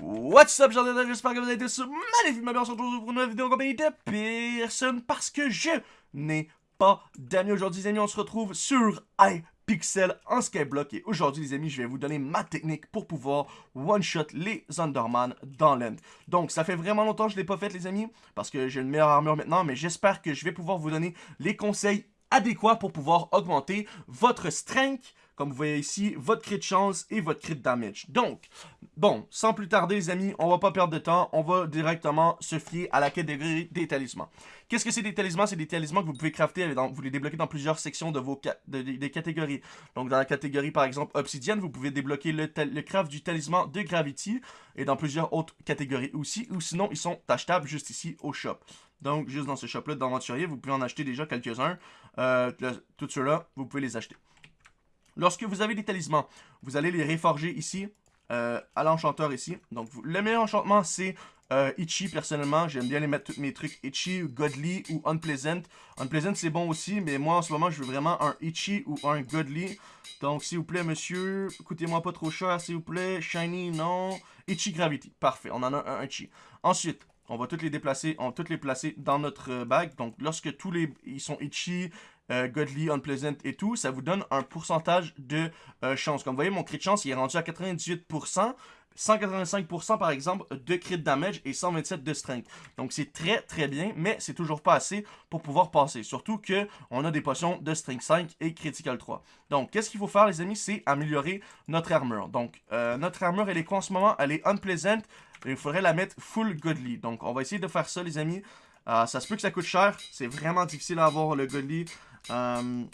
What's up, j'espère que vous avez tous magnifiquement bien. On se retrouve pour une nouvelle vidéo en compagnie de personne parce que je n'ai pas d'amis aujourd'hui, les amis. On se retrouve sur iPixel en Skyblock et aujourd'hui, les amis, je vais vous donner ma technique pour pouvoir one-shot les Underman dans l'end. Donc, ça fait vraiment longtemps que je ne l'ai pas fait, les amis, parce que j'ai une meilleure armure maintenant, mais j'espère que je vais pouvoir vous donner les conseils adéquats pour pouvoir augmenter votre strength, comme vous voyez ici, votre crit de chance et votre crit damage. Donc, bon, sans plus tarder les amis, on va pas perdre de temps, on va directement se fier à la catégorie des talismans. Qu'est-ce que c'est des talismans? C'est des talismans que vous pouvez crafter, vous les débloquez dans plusieurs sections de vos des catégories. Donc dans la catégorie par exemple obsidienne, vous pouvez débloquer le, le craft du talisman de Gravity et dans plusieurs autres catégories aussi, ou sinon ils sont achetables juste ici au shop. Donc, juste dans ce shop-là d'aventurier, vous pouvez en acheter déjà quelques-uns. Euh, tout ceux-là, vous pouvez les acheter. Lorsque vous avez des talismans, vous allez les réforger ici, euh, à l'enchanteur ici. Donc, le meilleur enchantement, c'est euh, Itchy, personnellement. J'aime bien les mettre tous mes trucs Itchy, Godly ou Unpleasant. Unpleasant, c'est bon aussi, mais moi, en ce moment, je veux vraiment un Itchy ou un Godly. Donc, s'il vous plaît, monsieur, coûtez-moi pas trop cher, s'il vous plaît. Shiny, non. Itchy Gravity, parfait. On en a un Itchy. Ensuite, on va toutes les déplacer, on va toutes les placer dans notre euh, bague. Donc, lorsque tous les ils sont itchy, euh, godly, unpleasant et tout, ça vous donne un pourcentage de euh, chance. Comme vous voyez, mon crit de chance, il est rendu à 98%. 185% par exemple de crit damage et 127 de strength. Donc c'est très très bien, mais c'est toujours pas assez pour pouvoir passer. Surtout que on a des potions de strength 5 et critical 3. Donc qu'est-ce qu'il faut faire les amis, c'est améliorer notre armure. Donc notre armure elle est quoi en ce moment? Elle est unpleasant, il faudrait la mettre full godly. Donc, on va essayer de faire ça, les amis. Euh, ça se peut que ça coûte cher. C'est vraiment difficile à avoir le godly. Euh,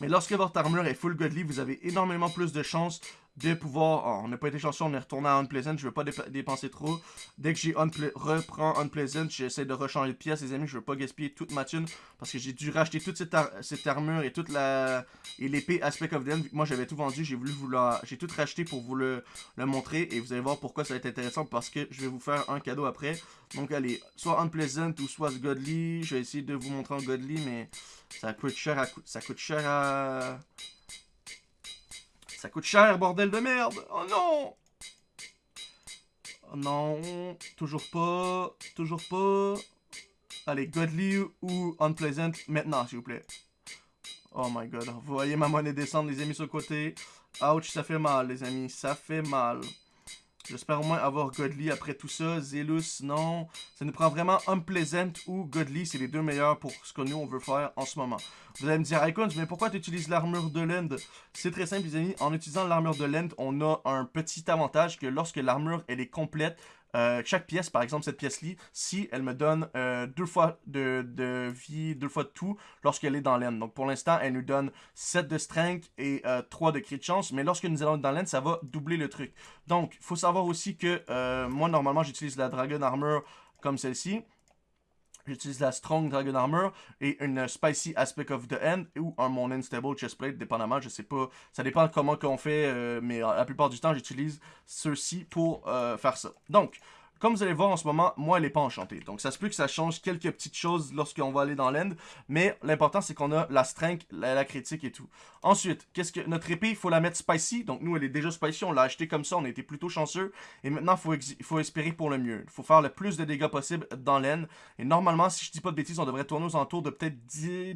mais lorsque votre armure est full godly, vous avez énormément plus de chances de pouvoir... Oh, on n'a pas été chanceux, on est retourné à Unpleasant, je veux pas dépenser trop. Dès que j'ai reprend Unpleasant, j'essaie de rechanger de pièces, les amis, je veux pas gaspiller toute ma thune, parce que j'ai dû racheter toute cette, armure et toute la... et l'épée Aspect of Them. Moi, j'avais tout vendu, j'ai voulu vous la... j'ai tout racheté pour vous le... le montrer, et vous allez voir pourquoi ça va être intéressant, parce que je vais vous faire un cadeau après. Donc, allez, soit Unpleasant ou soit Godly, je vais essayer de vous montrer en Godly, mais ça coûte cher à... ça coûte cher à... Ça coûte cher, bordel de merde Oh non Oh non, toujours pas, toujours pas. Allez, Godly ou Unpleasant, maintenant, s'il vous plaît. Oh my god, vous voyez ma monnaie descendre, les amis, sur le côté. Ouch, ça fait mal, les amis, ça fait mal. J'espère au moins avoir Godly après tout ça. Zelus, non. Ça nous prend vraiment Unpleasant ou Godly. C'est les deux meilleurs pour ce que nous, on veut faire en ce moment. Vous allez me dire, Icons, mais pourquoi tu utilises l'armure de Land? C'est très simple, les amis. En utilisant l'armure de Land, on a un petit avantage que lorsque l'armure, elle est complète, euh, chaque pièce, par exemple cette pièce-ci, si elle me donne euh, deux fois de, vie, deux fois de tout lorsqu'elle est dans l'aine. Donc pour l'instant, elle nous donne 7 de strength et 3 euh, de crit chance. Mais lorsque nous allons dans l'aine, ça va doubler le truc. Donc, il faut savoir aussi que moi, normalement, j'utilise la Dragon Armor comme celle-ci. J'utilise la Strong Dragon Armor et une Spicy Aspect of the End ou un mon Unstable Chestplate, dépendamment, je sais pas. Ça dépend comment qu'on fait, euh, mais la plupart du temps, j'utilise ceux-ci pour euh, faire ça. Donc, comme vous allez voir en ce moment, moi, elle n'est pas enchantée. Donc, ça se peut que ça change quelques petites choses lorsqu'on va aller dans l'end. Mais l'important, c'est qu'on a la strength, la, critique et tout. Ensuite, qu'est-ce que notre épée, il faut la mettre spicy. Donc, nous, elle est déjà spicy. On l'a acheté comme ça. On a été plutôt chanceux. Et maintenant, il faut, espérer pour le mieux. Il faut faire le plus de dégâts possible dans l'end. Et normalement, si je dis pas de bêtises, on devrait tourner aux alentours de peut-être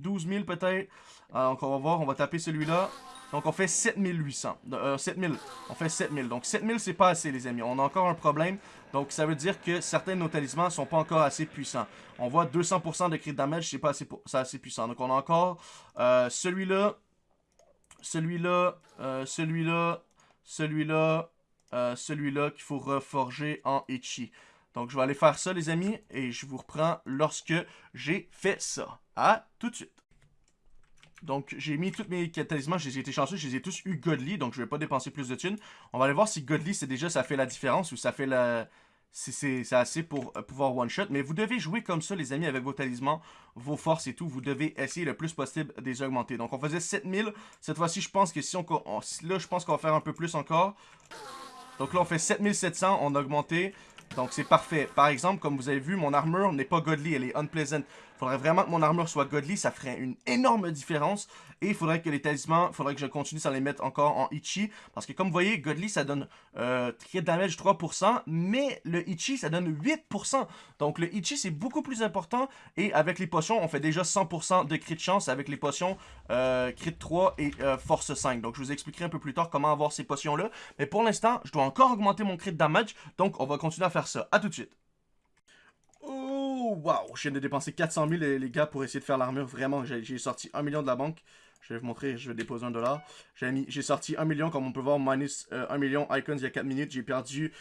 12 000 peut-être. Donc, on va voir. On va taper celui-là. Donc, on fait 7800. Euh, 7000. On fait 7000. Donc, 7000, c'est pas assez, les amis. On a encore un problème. Donc, ça veut dire que certains de nos talismans sont pas encore assez puissants. On voit 200% de crit damage, c'est pas assez, assez puissant. Donc, on a encore euh, celui-là, celui-là, euh, celui-là, celui-là, euh, celui-là qu'il faut reforger en Ichi. Donc, je vais aller faire ça, les amis, et je vous reprends lorsque j'ai fait ça. À tout de suite. Donc, j'ai mis tous mes talismans, j'ai été chanceux, je les ai tous eu Godly, donc je vais pas dépenser plus de thunes. On va aller voir si Godly, c'est déjà, ça fait la différence ou ça fait la... C'est assez pour euh, pouvoir one-shot. Mais vous devez jouer comme ça, les amis, avec vos talismans, vos forces et tout. Vous devez essayer le plus possible de les augmenter. Donc, on faisait 7000. Cette fois-ci, je pense que si on... là, je pense qu'on va faire un peu plus encore. Donc là, on fait 7700. On a augmenté. Donc, c'est parfait. Par exemple, comme vous avez vu, mon armure n'est pas godly. Elle est unpleasant faudrait vraiment que mon armure soit godly, ça ferait une énorme différence. Et il faudrait que les talismans, il faudrait que je continue sans les mettre encore en Ichi. Parce que comme vous voyez, godly, ça donne euh, crit damage 3%, mais le Ichi, ça donne 8%. Donc le Ichi, c'est beaucoup plus important. Et avec les potions, on fait déjà 100% de crit chance avec les potions euh, crit 3 et euh, force 5. Donc je vous expliquerai un peu plus tard comment avoir ces potions-là. Mais pour l'instant, je dois encore augmenter mon crit damage. Donc on va continuer à faire ça. A tout de suite. Oh, wow! Je viens de dépenser 400 000, les, gars, pour essayer de faire l'armure. Vraiment, j'ai sorti 1 million de la banque. Je vais vous montrer, je vais déposer un dollar. J'ai sorti 1 million, comme on peut voir, minus 1 euh, million icons il y a 4 minutes. J'ai perdu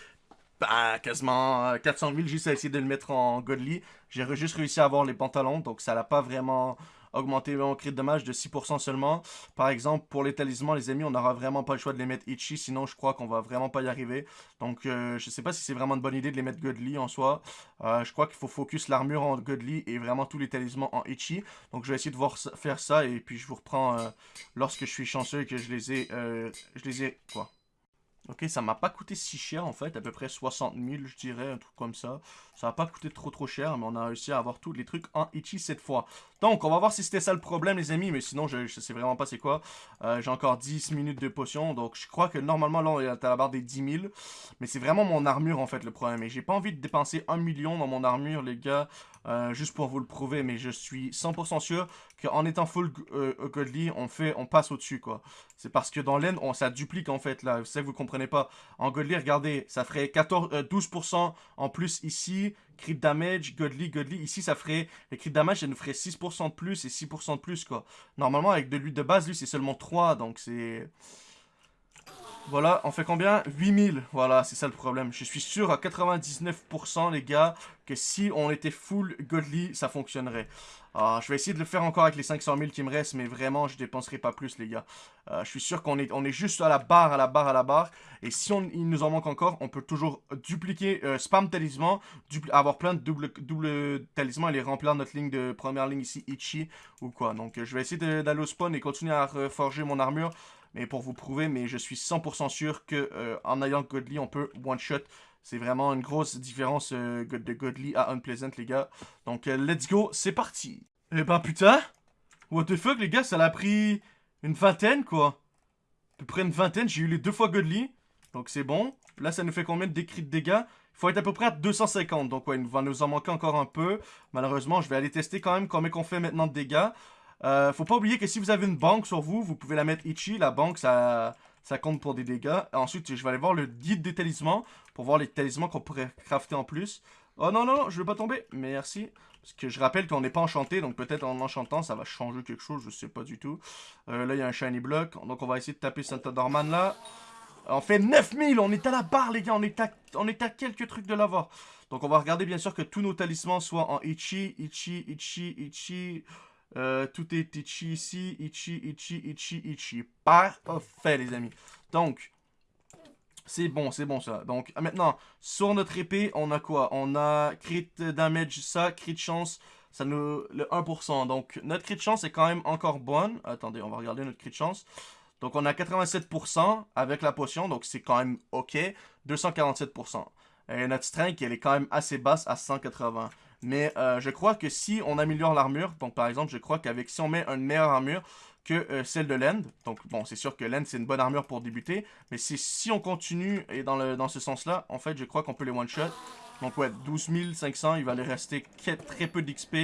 bah, quasiment 400 euh, 000 juste à essayer de le mettre en godly. J'ai juste réussi à avoir les pantalons, donc ça n'a pas vraiment augmenter mon crit de dommage de 6% seulement. Par exemple, pour les talismans, les amis, on n'aura vraiment pas le choix de les mettre Ichi, sinon je crois qu'on va vraiment pas y arriver. Donc, euh, je sais pas si c'est vraiment une bonne idée de les mettre Godly en soi. Euh, je crois qu'il faut focus l'armure en Godly et vraiment tous les talismans en Ichi. Donc, je vais essayer de faire ça et puis je vous reprends euh, lorsque je suis chanceux et que je les ai... je les ai... quoi Ok, ça m'a pas coûté si cher en fait, à peu près 60 000 je dirais, un truc comme ça. Ça n'a pas coûté trop trop cher, mais on a réussi à avoir tous les trucs en Ichi cette fois. Donc, on va voir si c'était ça le problème les amis, mais sinon je, sais vraiment pas c'est quoi. Euh, j'ai encore 10 minutes de potion, donc je crois que normalement là on est à la barre des 10 000. Mais c'est vraiment mon armure en fait le problème, et j'ai pas envie de dépenser 1 million dans mon armure les gars. Euh, juste pour vous le prouver, mais je suis 100% sûr qu'en étant full euh, godly, on fait, on passe au-dessus, quoi. C'est parce que dans l'end, ça duplique, en fait, là. C'est que vous comprenez pas. En godly, regardez, ça ferait 14, 12% euh, en plus ici. Crit damage, godly, godly. Ici, ça ferait, le crit damage, ça nous ferait 6% de plus et 6% de plus, quoi. Normalement, avec de lui de base, lui, c'est seulement 3, donc c'est... Voilà, on fait combien? 8000. Voilà, c'est ça le problème. Je suis sûr à 99% les gars que si on était full godly, ça fonctionnerait. Ah, je vais essayer de le faire encore avec les 500 000 qui me restent, mais vraiment, je dépenserai pas plus, les gars. Euh, je suis sûr qu'on est, on est juste à la barre, à la barre, à la barre. Et si on, il nous en manque encore, on peut toujours dupliquer, euh, spam talisman, avoir plein de double, double talismans et les remplir notre ligne de première ligne ici, Ichi, ou quoi. Donc, euh, je vais essayer d'aller au spawn et continuer à reforger mon armure mais pour vous prouver, mais je suis 100% sûr que en ayant Godly, on peut one-shot c'est vraiment une grosse différence euh, de Godly à Unpleasant, les gars. Donc, euh, let's go, c'est parti. Eh ben, putain What the fuck, les gars, ça l'a pris une vingtaine, quoi. À peu près une vingtaine, j'ai eu les deux fois Godly. Donc, c'est bon. Là, ça nous fait combien de décrits de dégâts? Il faut être à peu près à 250. Donc, ouais, il va nous en manquer encore un peu. Malheureusement, je vais aller tester quand même combien qu'on fait maintenant de dégâts. Euh, faut pas oublier que si vous avez une banque sur vous, vous pouvez la mettre Ichi. La banque, ça compte pour des dégâts. Ensuite, je vais aller voir le guide des talismans pour voir les talismans qu'on pourrait crafter en plus. Oh non, non, non, je veux pas tomber. Merci. Parce que je rappelle qu'on n'est pas enchanté, donc peut-être en enchantant, ça va changer quelque chose, je sais pas du tout. Euh, là, il y a un shiny block, donc on va essayer de taper Santa Dorman là. On fait 9000, on est à la barre les gars, on est à, on est à quelques trucs de l'avoir. Donc on va regarder bien sûr que tous nos talismans soient en Ichi, Ichi, Ichi, Ichi... Euh, tout est Ichi ici, Ichi, Ichi, Ichi, Ichi. Parfait, les amis. Donc, c'est bon, c'est bon ça. Donc, maintenant, sur notre épée, on a quoi? On a crit damage, ça, crit chance, ça nous... le 1%. Donc, notre crit chance est quand même encore bonne. Attendez, on va regarder notre crit chance. Donc, on a 87% avec la potion, donc c'est quand même OK. 247%. Et notre strength, elle est quand même assez basse à 180. Mais euh, je crois que si on améliore l'armure, donc par exemple, je crois qu'avec si on met une meilleure armure que euh, celle de l'End, donc bon, c'est sûr que l'End c'est une bonne armure pour débuter, mais si on continue et dans, ce sens-là, en fait, je crois qu'on peut les one-shot. Donc ouais, 12 500, il va aller rester très peu d'XP.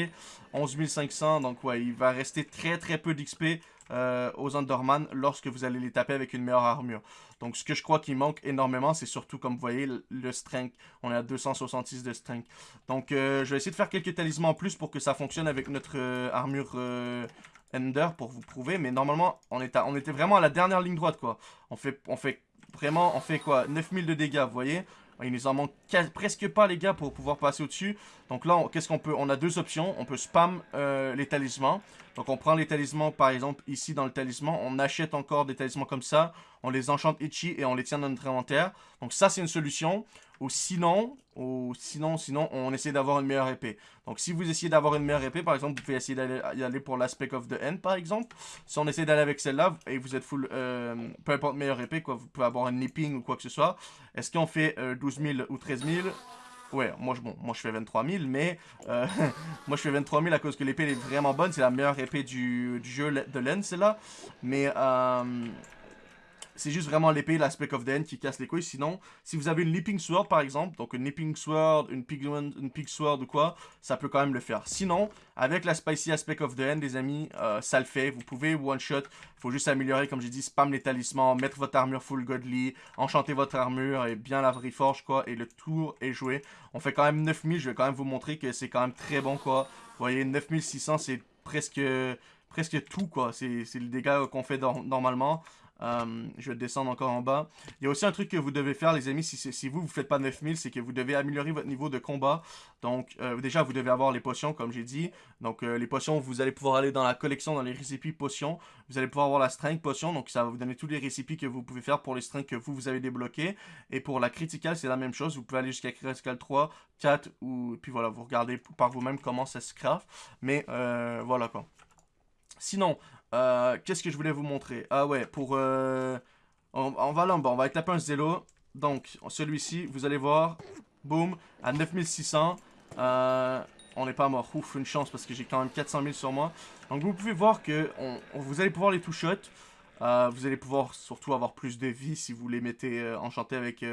11 500, donc ouais, il va rester très très peu d'XP euh, aux Underman lorsque vous allez les taper avec une meilleure armure. Donc ce que je crois qu'il manque énormément, c'est surtout comme vous voyez le, strength. On est à 266 de strength. Donc euh, je vais essayer de faire quelques talismans en plus pour que ça fonctionne avec notre euh, armure Ender pour vous prouver. Mais normalement, on, est on était vraiment à la dernière ligne droite quoi. On fait, on fait vraiment, on fait quoi? 9000 de dégâts, vous voyez? Il nous en manque presque pas, les gars, pour pouvoir passer au-dessus. Donc là, qu'est-ce qu'on peut On a deux options. On peut spam euh, les talismans. Donc on prend les talismans, par exemple, ici dans le talisman. On achète encore des talismans comme ça. On les enchante itchy et on les tient dans notre inventaire. Donc ça, c'est une solution. Ou sinon, ou sinon, sinon, on essaie d'avoir une meilleure épée. Donc si vous essayez d'avoir une meilleure épée, par exemple, vous pouvez essayer d'aller aller pour l'aspect of the end, par exemple. Si on essaie d'aller avec celle-là, et vous êtes full, euh, peu importe meilleure épée, quoi, vous pouvez avoir un nipping ou quoi que ce soit. Est-ce qu'on fait 12 euh, 000 ou 13 000 Ouais, moi je, bon, moi je fais 23 000, mais euh, moi je fais 23 000 à cause que l'épée est vraiment bonne. C'est la meilleure épée du, jeu de laine, c'est là. Mais euh, c'est juste vraiment l'épée, l'aspect of the end qui casse les couilles. Sinon, si vous avez une Leaping Sword par exemple, donc une Leaping Sword, une Pig, une Pig Sword ou quoi, ça peut quand même le faire. Sinon, avec la Spicy Aspect of the End, les amis, euh, ça le fait. Vous pouvez one-shot, il faut juste améliorer, comme j'ai dit, spam les talismans, mettre votre armure full godly, enchanter votre armure et bien la reforge, quoi, et le tour est joué. On fait quand même 9000, je vais quand même vous montrer que c'est quand même très bon, quoi. Vous voyez, 9600, c'est presque presque tout, quoi. C'est le dégât qu'on fait normalement. Euh, je vais descendre encore en bas. Il y a aussi un truc que vous devez faire, les amis, si, si vous, vous faites pas 9000, c'est que vous devez améliorer votre niveau de combat. Donc, euh, déjà, vous devez avoir les potions, comme j'ai dit. Donc, euh, les potions, vous allez pouvoir aller dans la collection, dans les récipients potions. Vous allez pouvoir avoir la strength potion, donc ça va vous donner tous les récipients que vous pouvez faire pour les strengths que vous, vous avez débloqués. Et pour la critical, c'est la même chose. Vous pouvez aller jusqu'à critical 3, 4, ou... puis voilà, vous regardez par vous-même comment ça se craft. Mais, voilà, quoi. Sinon, euh, qu'est-ce que je voulais vous montrer? Ah ouais, pour... Euh, on, va là on va taper un zélo. Donc, celui-ci, vous allez voir, boum, à 9600. Euh, on n'est pas mort. Ouf, une chance parce que j'ai quand même 400 000 sur moi. Donc, vous pouvez voir que vous allez pouvoir les two-shot. vous allez pouvoir surtout avoir plus de vie si vous les mettez enchantés avec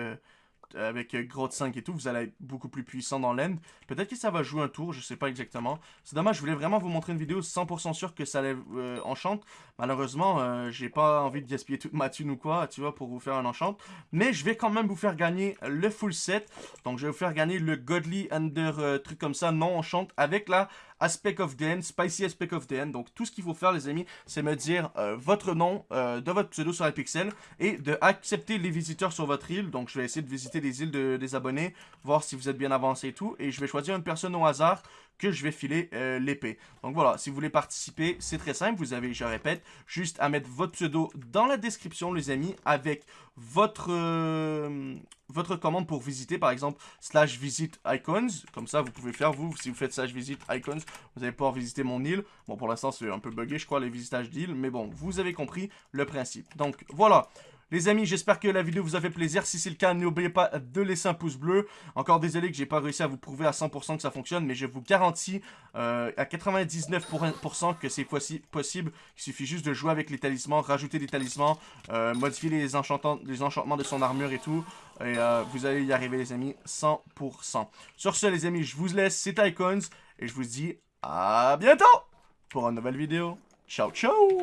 avec Grotte 5 et tout, vous allez être beaucoup plus puissant dans l'end. Peut-être que ça va jouer un tour, je sais pas exactement. C'est dommage, je voulais vraiment vous montrer une vidéo 100% sûr que ça allait euh, enchante. Malheureusement, euh, j'ai pas envie de gaspiller toute ma thune ou quoi, tu vois, pour vous faire un enchant. Mais je vais quand même vous faire gagner le full set. Donc je vais vous faire gagner le Godly Under truc comme ça, non enchant, avec la Aspect of the End, Spicy Aspect of the End. Donc tout ce qu'il faut faire les amis, c'est me dire votre nom de votre pseudo sur pixel et de accepter les visiteurs sur votre île. Donc je vais essayer de visiter des îles des abonnés, voir si vous êtes bien avancé et tout. Et je vais choisir une personne au hasard que je vais filer euh, l'épée. Donc voilà, si vous voulez participer, c'est très simple. Vous avez, je répète, juste à mettre votre pseudo dans la description, les amis, avec votre, euh, votre commande pour visiter, par exemple, slash visit icons. Comme ça, vous pouvez faire, vous, si vous faites slash visit icons, vous allez pouvoir visiter mon île. Bon, pour l'instant, c'est un peu buggé, je crois, les visitages d'île. Mais bon, vous avez compris le principe. Donc voilà. Les amis, j'espère que la vidéo vous a fait plaisir. Si c'est le cas, n'oubliez pas de laisser un pouce bleu. Encore désolé que j'ai pas réussi à vous prouver à 100% que ça fonctionne, mais je vous garantis euh, à 99% que c'est possible. Il suffit juste de jouer avec les talismans, rajouter des talismans, euh, modifier les, enchantements, de son armure et tout. Et euh, vous allez y arriver les amis, 100%. Sur ce les amis, je vous laisse, c'est Icons. Et je vous dis à bientôt pour une nouvelle vidéo. Ciao, ciao